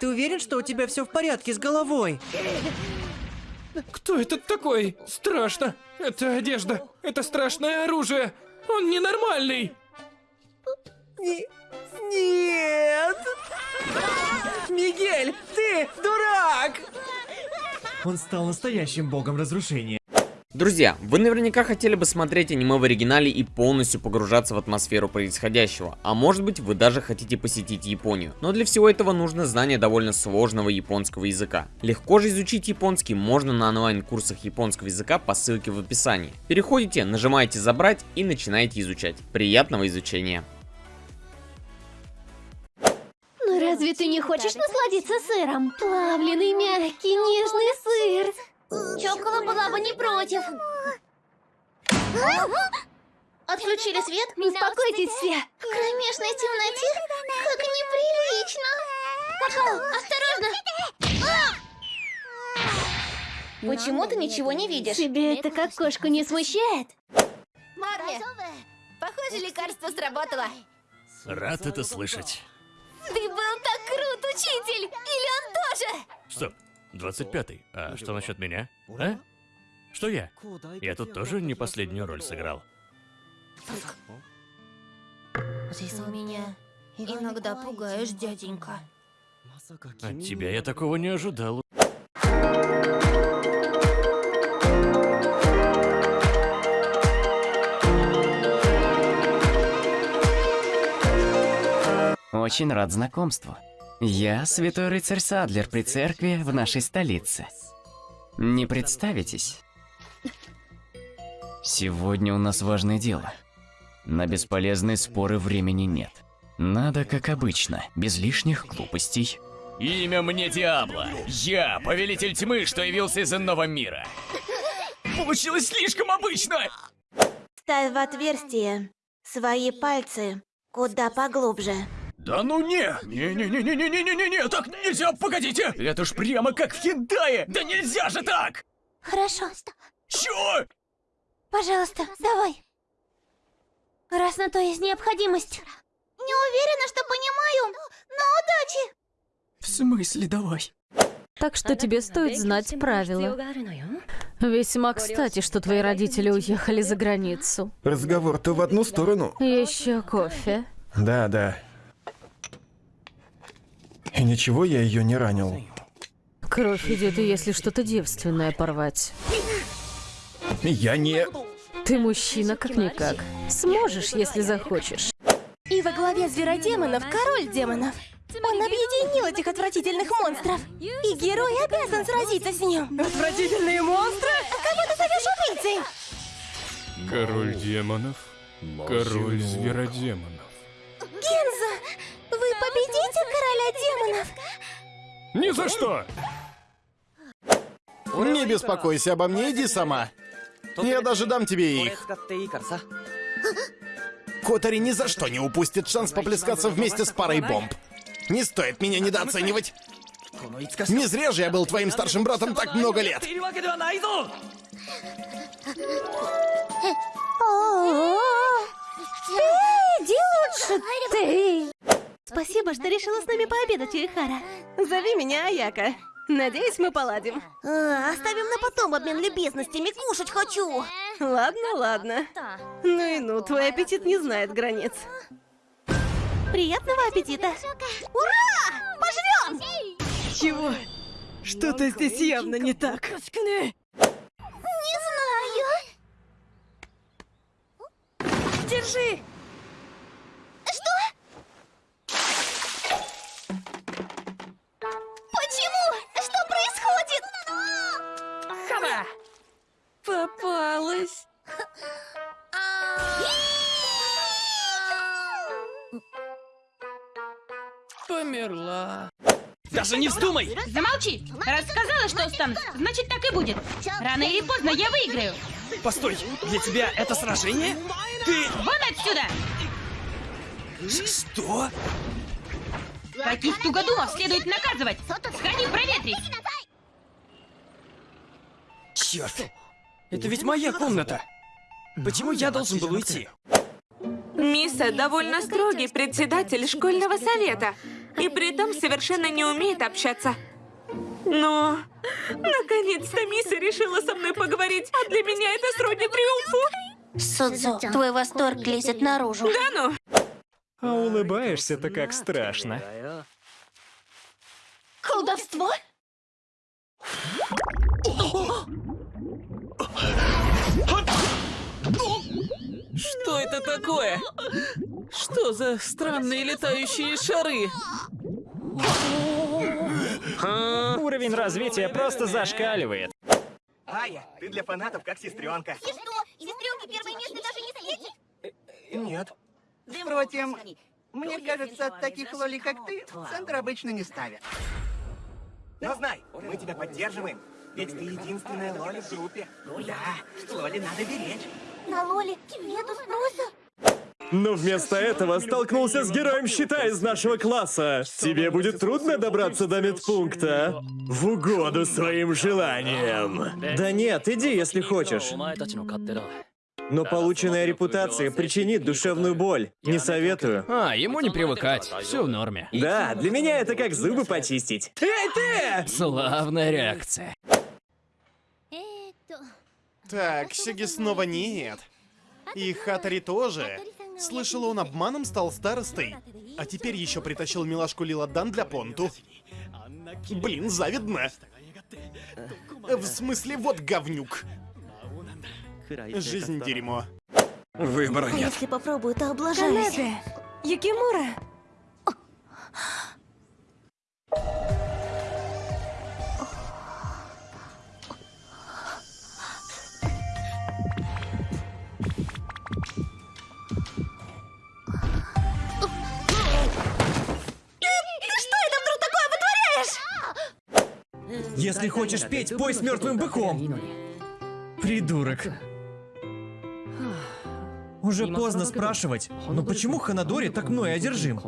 Ты уверен, что у тебя все в порядке с головой? Кто этот такой? Страшно. Это одежда. Это страшное оружие. Он ненормальный. Не- Нет! Мигель, ты дурак! Он стал настоящим богом разрушения. Друзья, вы наверняка хотели бы смотреть аниме в оригинале и полностью погружаться в атмосферу происходящего, а может быть вы даже хотите посетить Японию. Но для всего этого нужно знание довольно сложного японского языка. Легко же изучить японский можно на онлайн-курсах японского языка по ссылке в описании. Переходите, нажимаете забрать и начинаете изучать. Приятного изучения! Ну разве ты не хочешь насладиться сыром? Плавленый, мягкий, нежный сыр. Чокола была бы не против. Отключили свет? Успокойтесь все. В кромешной темноте? Как неприлично. Осторожно. Почему ты ничего не видишь? Тебе это как кошку не смущает? Марли, похоже, лекарство сработало. Рад это слышать. Ты был так крут, учитель! Или он тоже? Стоп, 25-й. А что насчет меня? А? Что я? Я тут тоже не последнюю роль сыграл. Ты меня иногда пугаешь, дяденька. От тебя я такого не ожидал. Очень рад знакомству. Я святой рыцарь Садлер при церкви в нашей столице. Не представитесь? Сегодня у нас важное дело. На бесполезные споры времени нет. Надо, как обычно, без лишних глупостей. Имя мне Диабло. Я повелитель тьмы, что явился из иного мира. Получилось слишком обычно! Ставь в отверстие свои пальцы куда поглубже. Да ну не! Не-не-не-не-не-не-не-не! Так нельзя, погодите! Это ж прямо как в хентае! Да нельзя же так! Хорошо. Чё? Пожалуйста, давай. Раз на то есть необходимость. Не уверена, что понимаю, но удачи. В смысле, давай? Так что тебе стоит знать правила. Весьма кстати, что твои родители уехали за границу. Разговор-то в одну сторону. Еще кофе. Да, да. И ничего я ее не ранил. Кровь идет, и если что-то девственное порвать. Я не... Ты мужчина как-никак. Сможешь, если захочешь. И во главе зверодемонов король демонов. Он объединил этих отвратительных монстров. И герой обязан сразиться с ним. Отвратительные монстры? Кого ты зовешь убийцей? Король демонов, король зверодемонов. Генза, победите короля демонов? Ни за что! Не беспокойся обо мне, иди сама. Я даже дам тебе их. Котари ни за что не упустит шанс поплескаться вместе с парой бомб. Не стоит меня недооценивать. Не зря же я был твоим старшим братом так много лет. Спасибо, что решила с нами пообедать, Уихара. Зови меня Аяка. Надеюсь, мы поладим. А, оставим на потом обмен любезностями, кушать хочу. Ладно, ладно. Ну и ну, твой аппетит не знает границ. Приятного аппетита. Ура! Пожрем! Чего? Что-то здесь явно не так. Не знаю. Держи! Померла. Даже не вздумай! Замолчи! Раз сказала, что устану, значит так и будет. Рано или поздно я выиграю. Постой, для тебя это сражение? Ты... Вон отсюда! Что? Таких тугодумов следует наказывать. Сходи, проветрись. Черт! Это ведь моя комната! Почему я должен был уйти? Миса довольно строгий председатель школьного совета. И при этом совершенно не умеет общаться. Но... Наконец-то Миса решила со мной поговорить, а для меня это сродни триумфу. Судзу, твой восторг лезет наружу. Да ну? А улыбаешься-то как страшно. Колдовство? Что это такое? Что за странные летающие шары? Уровень развития просто зашкаливает. Ая, ты для фанатов как сестренка. И что? Сестренки первое место даже не светит? Нет. Впрочем, мне кажется, таких лоли, как ты, центр обычно не ставят. Но знай, мы тебя поддерживаем. Ведь ты единственная Лоли в группе. Да, Лоли надо беречь. На Лоле нету спроса. Но вместо этого столкнулся с героем щита из нашего класса. Тебе будет трудно добраться до медпункта. В угоду своим желаниям. Да нет, иди, если хочешь. Но полученная репутация причинит душевную боль. Не советую. А, ему не привыкать. Все в норме. Да, для меня это как зубы почистить. Эй, ты! Славная реакция. Так, Сиги снова нет. И Хатари тоже. Слышала, он обманом стал старостой. А теперь еще притащил милашку Лиладан для Понту. Блин, завидно. В смысле, вот говнюк. Жизнь дерьмо. Выбора нет. Если попробую, то облажаюсь. Канеде, Юкимура. Если хочешь петь, пой с мертвым быком. Придурок. Уже поздно спрашивать, но почему Ханадори так мной одержим?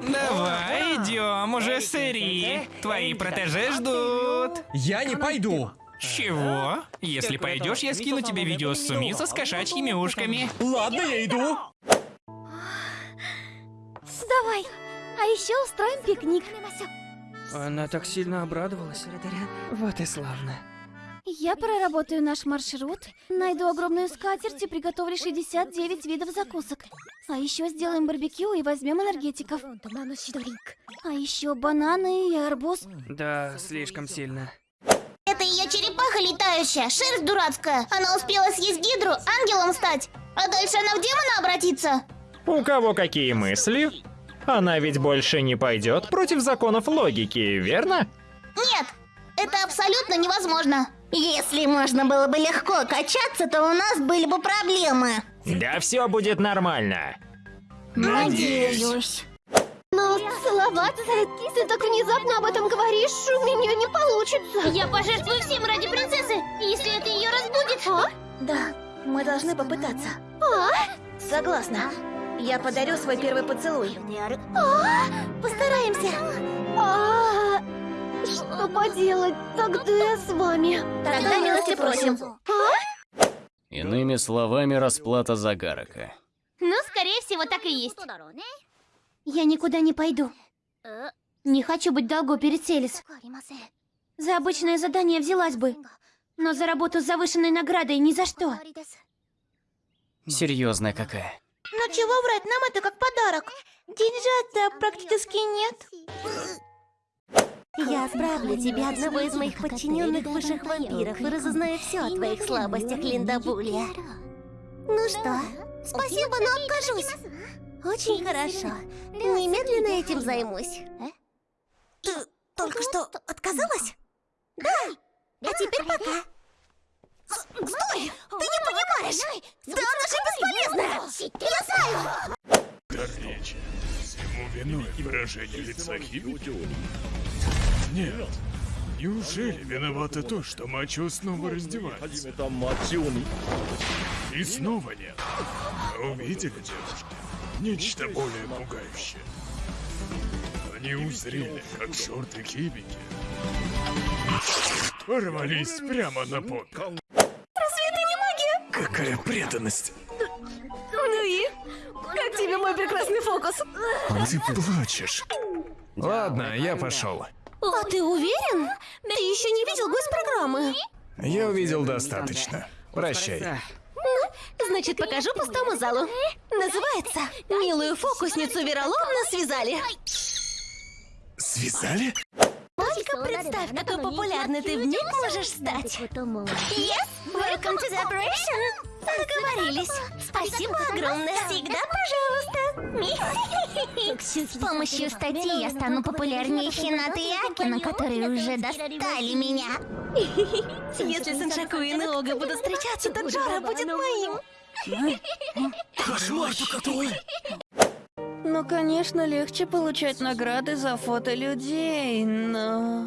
Давай, идем уже, Сэри. Твои протеже ждут. Я не пойду. Чего? Если пойдешь, я скину тебе видео с Сумисо с кошачьими ушками. Ладно, я иду. Давай. А еще устроим пикник. Она так сильно обрадовалась. Вот и славно. Я проработаю наш маршрут, найду огромную скатерть и приготовлю 69 видов закусок. А еще сделаем барбекю и возьмем энергетиков. А еще бананы и арбуз. Да, слишком сильно. Это ее черепаха летающая, шерсть дурацкая. Она успела съесть гидру, ангелом стать. А дальше она в демона обратится. У кого какие мысли? Она ведь больше не пойдет против законов логики, верно? Нет, это абсолютно невозможно. Если можно было бы легко качаться, то у нас были бы проблемы. Да все будет нормально. Надеюсь. Но целоваться, ты так внезапно об этом говоришь, у меня не получится. Я пожертвую всем ради принцессы, если это ее разбудит. А? Да, мы должны попытаться. А? Согласна. Я подарю свой первый поцелуй. А? Постараемся. А? Что поделать? Тогда я с вами. Тогда милости просим. А? Иными словами, расплата за Гарака. Ну, скорее всего, так и есть. Я никуда не пойду. Не хочу быть долго перед Селис. За обычное задание взялась бы, но за работу с завышенной наградой ни за что. Серьезная какая. Ну чего врать, нам это как подарок. Деньжат-то практически нет. Я отправлю тебе одного из моих подчиненных высших вампиров и разузнаю все о твоих слабостях, Линдабулия. Ну что, спасибо, но откажусь. Очень хорошо. Немедленно этим займусь. Ты только что отказалась? Да. А теперь пока. Стой! Ты не понимаешь! Да она же бесполезная! Я знаю! Короче, всему виной выражение лица Хибики? Нет. Неужели виновато то, что Мачо снова раздевается? И снова нет. Вы увидели, девушки? Нечто более пугающее. Они узрели, как шорты Хибики порвались прямо на пол. Какая преданность. Ну и? Как тебе мой прекрасный фокус? Ты плачешь. Ладно, я пошел. А ты уверен? Ты еще не видел госпрограммы? Я увидел достаточно. Прощай. Ну, значит, покажу пустому залу. Называется «Милую фокусницу вероломно связали». Связали? Только представь, какой популярный ты в миг можешь стать. Yes, welcome to the operation. Договорились. Спасибо огромное. Всегда пожалуйста. С помощью статьи я стану популярнее Хината и Акина, которые уже достали меня. Если Саншаку и Неога будут встречаться, то Джора будет моим. Кошмар-то какой! Ну, конечно, легче получать награды за фото людей, но...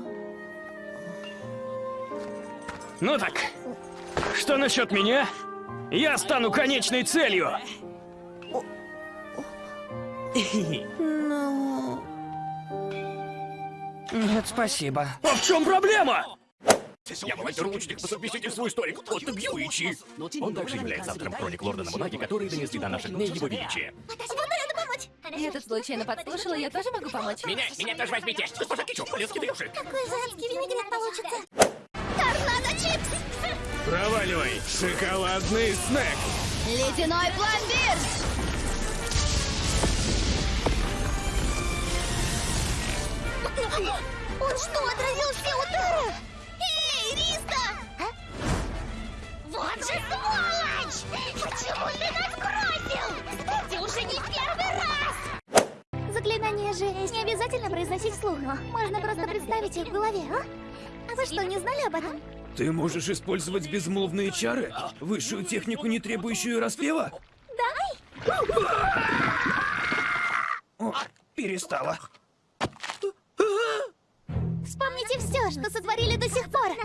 Ну так, что насчет меня? Я стану конечной целью! Ну... Нет, спасибо. А в чем проблема? Я волонтер-лучник по совместительству историк Отто Бьюичи. Он также является автором хроник Лорда Набунаги, которые донесли до наших дней его величия. Я тут случайно подслушала, я тоже могу помочь. Меня, меня тоже возьмите. Госпожа Кичу, полезки. Какой же адский винегрет получится? Проваливай, шоколадный снэк. Ледяной пломбир! Он что, отразил все удары? Эй, Риста! Вот же сволочь! Почему ты нас бросил? Кстати, уже не первый раз! Заклинание же не обязательно произносить вслух. Можно просто представить их в голове, а? А вы что, не знали об этом? Ты можешь использовать безмолвные чары? Высшую технику, не требующую распева? Да? О, перестала. Вспомните все, что сотворили до сих пор.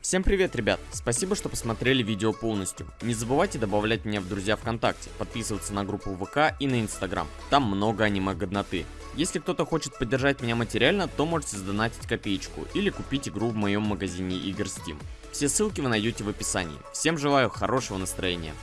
Всем привет, ребят! Спасибо, что посмотрели видео полностью. Не забывайте добавлять меня в друзья ВКонтакте, подписываться на группу ВК и на Инстаграм. Там много аниме-годноты. Если кто-то хочет поддержать меня материально, то можете сдонатить копеечку или купить игру в моем магазине игр Steam. Все ссылки вы найдете в описании. Всем желаю хорошего настроения.